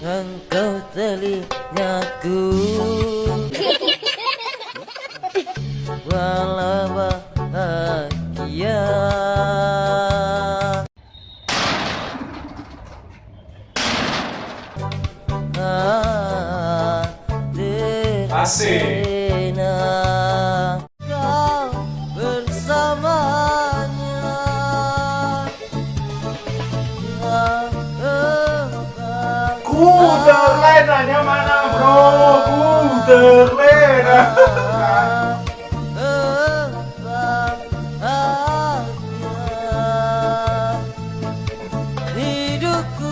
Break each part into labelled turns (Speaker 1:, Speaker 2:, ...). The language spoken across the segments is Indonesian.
Speaker 1: Engkau telingaku Walau bahagia
Speaker 2: Asik.
Speaker 1: Terlena. Hidupku.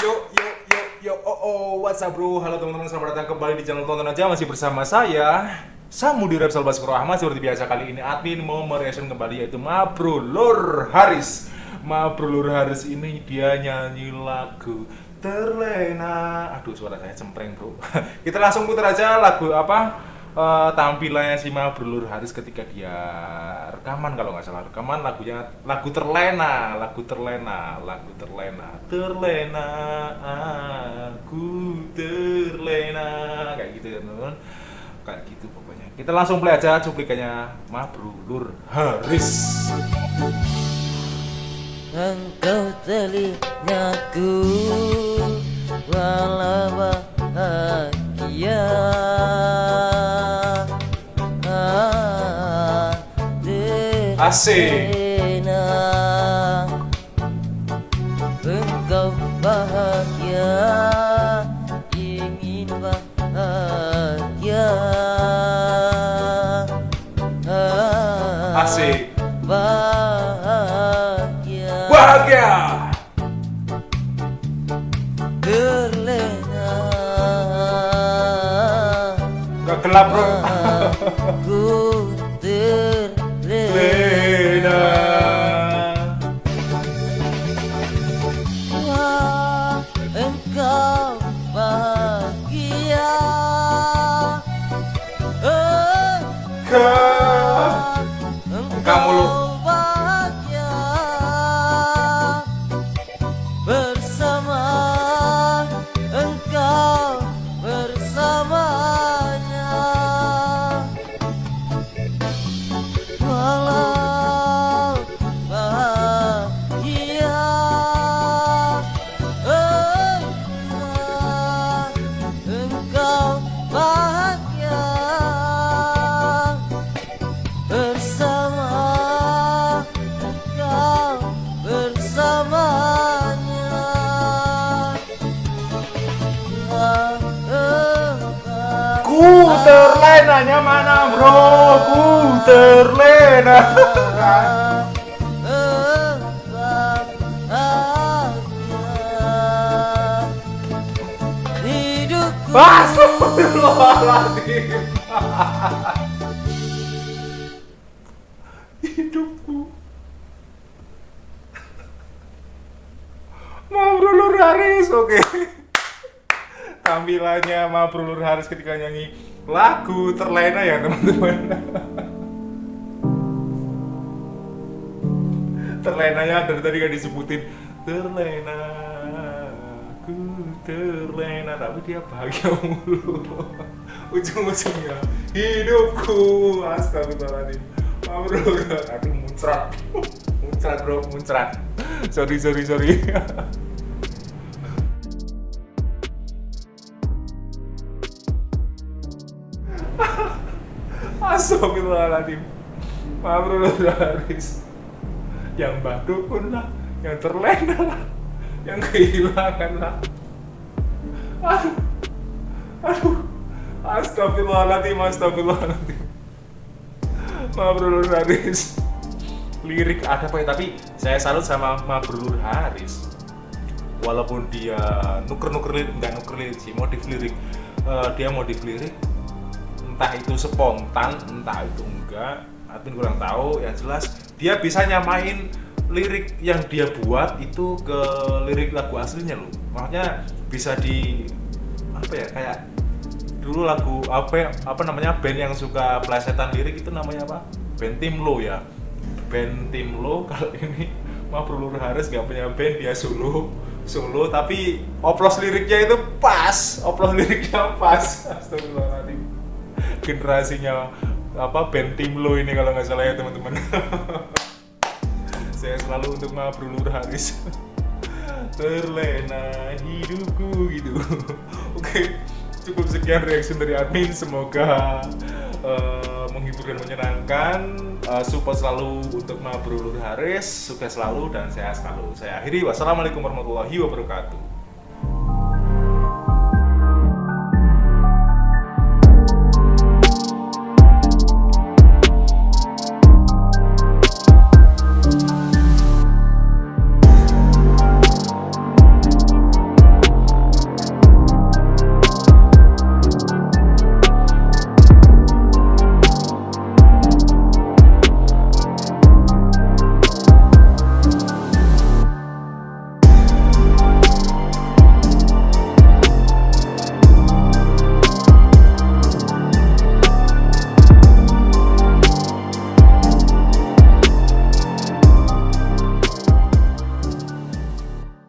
Speaker 2: Yo yo yo yo. Oh oh. What's up bro? Halo teman-teman. Selamat datang kembali di channel tonton aja. Masih bersama saya Samudi Repsal Baskoro Ahmad seperti biasa kali ini admin mau mereaction kembali yaitu Mabrulur Haris Mabrulur Haris ini dia nyanyi lagu Terlena. Aduh suara saya cempreng bro. Kita langsung putar aja lagu apa? Eh, tampilannya si Mabrulur Haris ketika dia rekaman kalau nggak salah rekaman lagunya lagu terlena lagu terlena lagu terlena. Terlena aku terlena. Kayak gitu ya teman-teman. Kayak gitu pokoknya. Kita langsung play aja cuplikannya Mabrulur Haris
Speaker 1: Engkau telingaku Walau bahagia.
Speaker 2: Asik.
Speaker 1: Engkau bahagia Ingin bahagia.
Speaker 2: Asik.
Speaker 1: Bahagia
Speaker 2: gelap bro
Speaker 1: Ku
Speaker 2: terlenanya mana bro? Ku terlena.
Speaker 1: Hidupku
Speaker 2: Astagfirullahaladzim. Hidupku. Mabrulur Haris, oke. Tampilannya Mabrulur Haris ketika nyanyi lagu terlena ya teman-teman. Terlenanya dari tadi kan disebutin terlena, ku terlena, tapi dia bahagia mulu. Ujung-ujungnya hidupku, astagfirullahaladzim. Mabrulur, aduh muncrat, muncrat bro, muncrat. Sorry, sorry, sorry. Astagfirullahaladzim. Mabrur Haris Yang batu pun lah Yang terlena lah Yang kehilangan lah. Aduh Aduh. Astagfirullahaladzim Astagfirullahaladzim. Mabrur Haris Lirik ada apa Tapi saya salut sama Mabrur Haris Walaupun dia nuker-nuker lirik Enggak nuker lirik sih Modif lirik. Eh, Dia modif lirik entah itu spontan entah itu enggak admin kurang tahu yang jelas dia bisa nyamain lirik yang dia buat itu ke lirik lagu aslinya loh. Makanya bisa di apa ya kayak dulu lagu apa ya- apa namanya band yang suka plesetan lirik itu namanya apa? Band tim lo ya. Band tim lo kalau ini mah Lur Haris gak punya band dia solo solo tapi oplos liriknya itu pas oplos liriknya pas. Astagfirullahaladzim generasinya apa band tim lo ini kalau nggak salah ya teman-teman. Saya selalu untuk Maaf Lur Haris. Terlena hidupku gitu. Oke cukup sekian reaksi dari admin. Semoga uh, menghibur dan menyenangkan. Uh, support selalu untuk Mabrur Haris. Sukses selalu dan sehat selalu. Saya akhiri. Wassalamualaikum warahmatullahi wabarakatuh